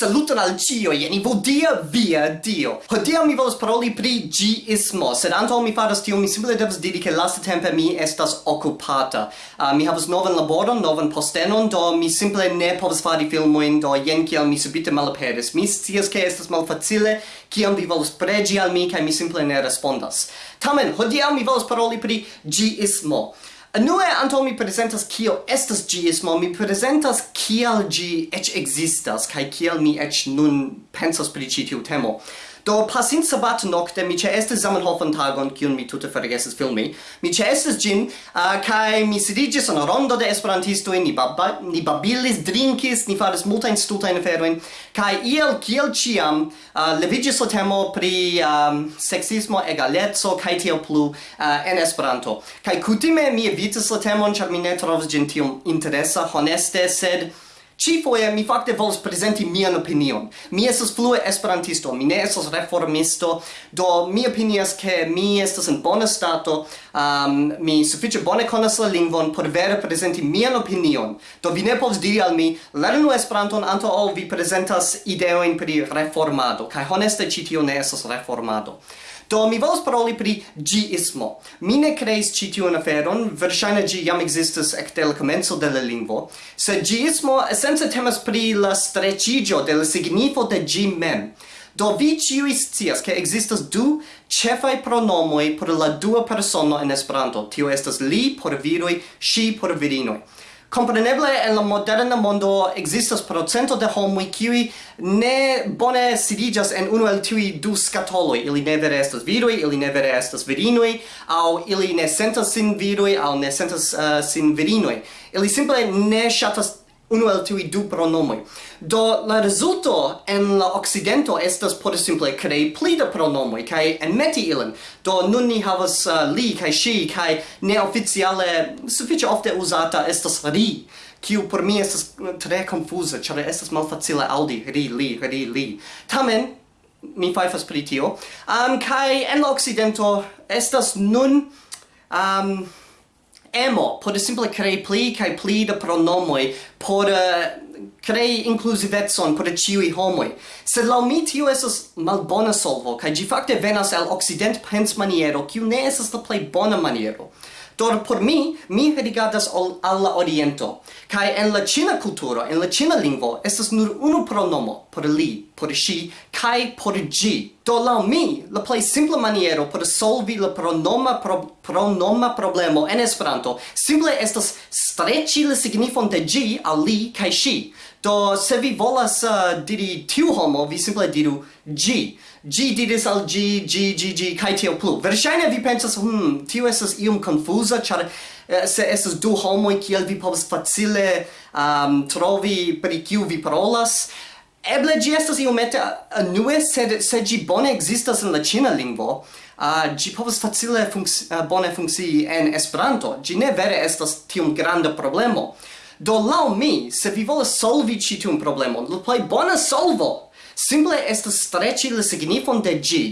Saluton al cio, jeni vodia via dio. Hodiaŭ mi volas paroli pri gismo, sed anto mi faras tio, mi simple devas diri che lasta tempe mi estas okupata. Uh, mi havas novan laboron, novan postenon, do mi simple ne povas fari filmoin, do jen kiel mi subite malaperis. Mi scias che estas malfacile, kiam vi volas pregi al mi, kaj mi simple ne respondas. Tamen, hodiaŭ mi volas paroli pri gismo. Anue anto mi presentas kio estas gismo, mi presentas kial gi ec existas, kai kial mi ec nun pensas pri citiu temo. Do pasin sabat nocte mi ĉeestis Zamenhofan tagon kiun mi tute forgesis filmi. Mi ĉeestis ĝin uh, kaj mi sidiĝis en rondo de esperantistoj, ni, baba, ni babilis, drinkis, ni faris multajn stultajn aferojn kaj iel kiel ĉiam uh, leviĝis la temo pri um, seksismo, egaleco kaj tiel plu uh, en Esperanto. Kaj kutime mi evitis la temon ĉar mi ne trovis ĝin tiom interesa, honeste, sed Ci foie mi fakte volas prezenti mian opinion. Mi estas flue esperantisto, mi ne estas reformisto, do mi opinias ke mi estas en bona stato, um, mi sufiĉe bone konas la lingvon por vere prezenti mian opinion. Do vi ne povas diri al mi, lernu Esperanton antaŭ ol vi prezentas ideojn pri reformado, kaj honeste ĉi tio ne estas reformado. Do mi volas paroli pri gismo. Mi ne creis ci tiun aferon, verŝajne gi jam ekzistas ekde la komenco de la lingvo, sed gismo esence temas pri la strecigio de la signifo de gi mem. Do vi ciui scias che existas du cefai pronomoi por la dua persono en Esperanto. Tio estas li por viroi, si por virinoi. Compreneble en la moderna mondo existas procento de homoj kiuj ne bone sidiĝas en unu el tiuj du skatoloj. Ili ne vere estas viroj, ili ne vere estas virinoj, aŭ ili ne sentas sin viroj aŭ ne sentas uh, sin virinoj. Ili simple ne ŝatas unu el tiui du pronomoi. Do la resulto en la occidento estas por simple crei pli da pronomoj kaj enmeti ilin. Do nun ni havas uh, li kai ŝi kai neoficiale suffice ofte usata estas ri kiu por mi estas uh, tre confusa, ĉar estas malfacile aŭdi ri li ri li. Tamen mi fajfas pri tio. Um, kai en la occidento estas nun um, emo por simple crei pli kai pli da pronomoi por uh, crei inclusivetson por ciui homoi. Sed lau mi tio esas malbona solvo, kai gi fakte venas el occident pens maniero, kiu ne esas la plei bona maniero. Dor por mi, mi rigardas al, al la oriento. Kai en la Cina cultura, en la Cina lingvo, estas nur unu pronomo, por li, por si, kai por gi. Do la mi, la plei simple maniero por solvi la pronoma pro, pronoma problemo en Esperanto simple estas streci la signifon de gi al li kai si. Do, se vi volas uh, diri tiu homo, vi simple diru G. G diris al G, G, G, G, kai tiel plu. Verŝajne vi pensas, hmm, tiu estas iom confusa, ĉar uh, se estas du homoj, kiel vi povas facile um, trovi pri kiu vi parolas. Eble gi estas iomete uh, anue, sed se gi bone ekzistas en la ĉina lingvo, uh, gi povas facile funks, uh, bone funkcii en Esperanto. Gi ne vere estas tiom granda problemo. Do lau mi, se vi volas solvi citun problemon, la plej bona solvo. Simple estas streci la signifon de gi,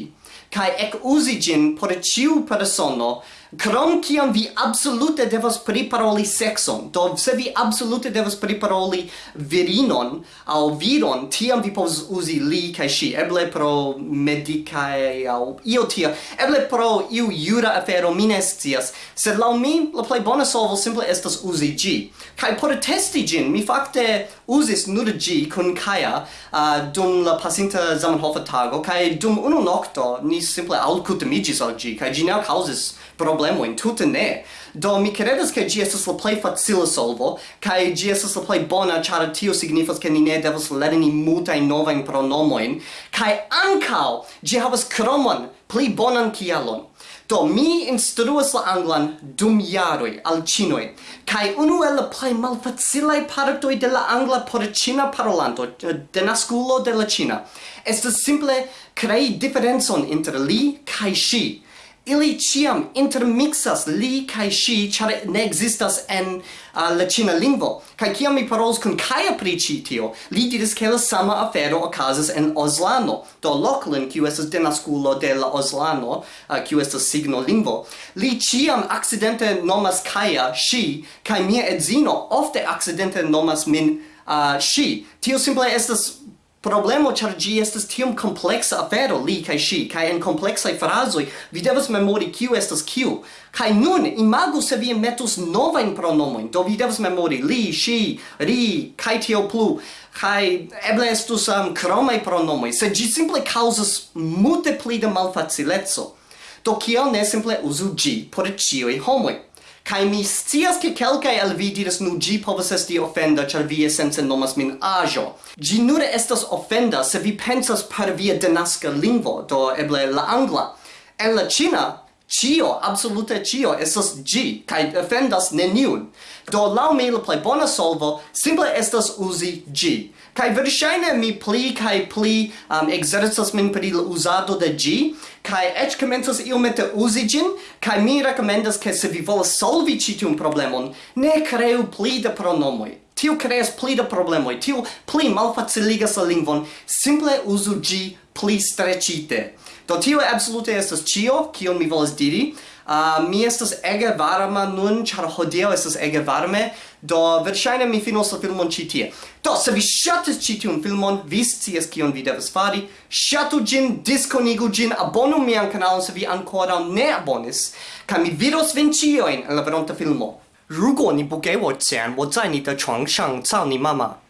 kai ec usi gin por ciu persono Krom kiam vi absolute devas priparoli sexon, do se vi absolute devas priparoli virinon au viron, tiam vi povas uzi li kaj ŝi, eble pro medicae au io tia, eble pro iu jura afero, mi ne scias, sed laŭ mi la plej bona solvo simple estas uzi ĝi. Kaj por testi ĝin, mi fakte uzis nur ĝi kun Kaja uh, dum la pasinta Zamenhofa tago, kaj dum unu nokto ni simple alkutimiĝis al ĝi, kaj ĝi ne kaŭzis pro problemojn, tutte ne. Do mi credas ke gi estas la plej facila solvo kaj gi estas la plej bona ĉar tio signifas ke ni ne devas lerni multajn novajn pronomojn kaj ankaŭ gi havas kromon pli bonan kialon. Do mi instruas la anglan dum jaroj al ĉinoj kaj unu el la plej malfacilaj partoj de la angla por ĉina parolanto, eh, denaskulo de la ĉina, estas simple krei diferencon inter li kaj ŝi ili ciam intermixas li kai shi char ne existas en uh, la china lingvo. Kai kiam mi parolas kun kai pri ĉi tio li diris ke la sama afero okazas en Oslano do Lochlin kiu estas denaskulo de la Oslano uh, kiu estas signo lingvo li ciam accidente nomas Kaja shi kai mia edzino ofte accidente nomas min uh, shi tio simple estas problemo char gi estas tiom complexa afero li kai shi kai en complexa frazoi vi devas memori kiu estas kiu. Kai nun imagu se vi metus novajn pronomo do vi devas memori li shi ri kai tio plu. Kai eble estus um, kromaj pronomo se gi simple causas multe pli da malfacileco. Do kiel ne simple uzu gi por ĉiuj homoj Kai mi scias ke kelkai al vi diras nu gi povas esti ofenda ĉar vi esence nomas min ajo. Gi nur estas ofenda se vi pensas per via denaska lingvo, do eble la angla. En la ĉina Cio, absolute cio, estas gi, kai offendas neniun. Do, lau mi la plei bona solvo, simple estas usi gi. Kai verŝajne mi pli kai pli um, exercas min pri la uzado de gi, kai eĉ komencas iomete uzi ĝin, kai mi rekomendas ke se vi volas solvi ĉi tiun problemon, ne kreu pli da pronomoj. Tio kreas pli da problemoj, tio pli malfaciligas la lingvon, simple uzu G pli streĉite. Do tio absolute estas cio, kion mi volas diri. Uh, mi estas ege varma nun, char hodiel estas ege varme, do verŝajne mi finos la filmon ĉi tie. Do, se vi ŝatis ĉi tiun filmon, vi scias kion vi devas fari. Ŝatu ĝin, diskonigu ĝin, abonu mian kanalon se vi ankoraŭ ne abonis, kaj mi vidos vin ĉiujn en la veronta filmo. 如果你不给我钱，我在你的床上操你妈妈。